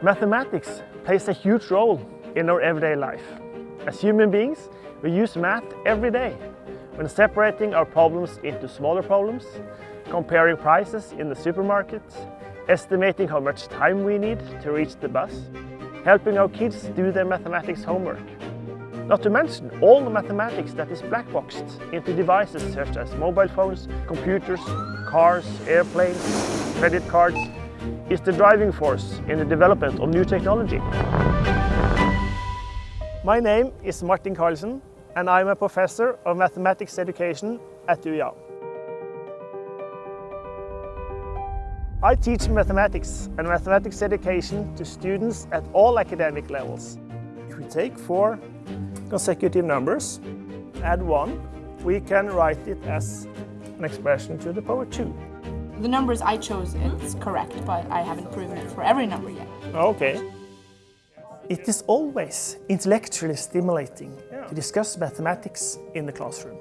Mathematics plays a huge role in our everyday life. As human beings, we use math every day when separating our problems into smaller problems, comparing prices in the supermarket, estimating how much time we need to reach the bus, helping our kids do their mathematics homework. Not to mention all the mathematics that is black-boxed into devices such as mobile phones, computers, cars, airplanes, credit cards, is the driving force in the development of new technology. My name is Martin Carlsen and I'm a professor of mathematics education at UiA. I teach mathematics and mathematics education to students at all academic levels. If we take four consecutive numbers, add one, we can write it as an expression to the power two. The numbers I chose, it's correct, but I haven't proven it for every number yet. Okay. It is always intellectually stimulating to discuss mathematics in the classroom.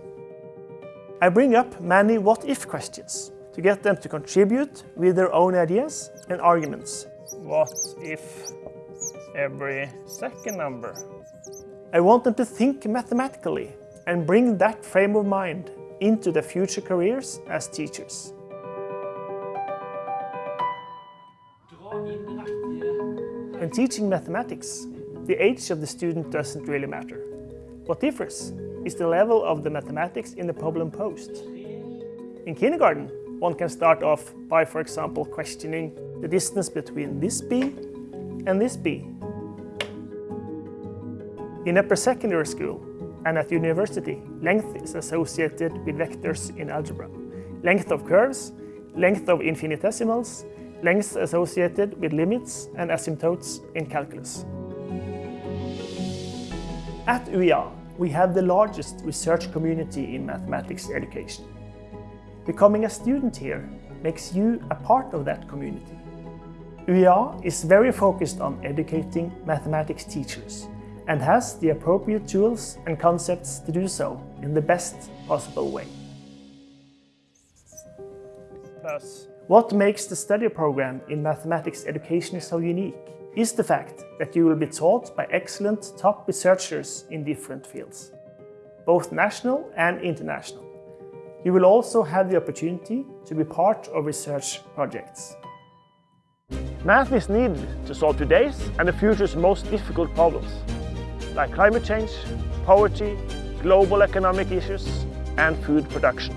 I bring up many what-if questions to get them to contribute with their own ideas and arguments. What if every second number? I want them to think mathematically and bring that frame of mind into their future careers as teachers. When teaching mathematics, the age of the student doesn't really matter. What differs is the level of the mathematics in the problem posed. In kindergarten, one can start off by, for example, questioning the distance between this bee and this bee. In upper secondary school and at university, length is associated with vectors in algebra. Length of curves, length of infinitesimals, length associated with limits and asymptotes in calculus. At UiA, we have the largest research community in mathematics education. Becoming a student here makes you a part of that community. UiA is very focused on educating mathematics teachers and has the appropriate tools and concepts to do so in the best possible way. Plus, what makes the study program in mathematics education so unique is the fact that you will be taught by excellent top researchers in different fields, both national and international. You will also have the opportunity to be part of research projects. Math is needed to solve today's and the future's most difficult problems, like climate change, poverty, global economic issues and food production.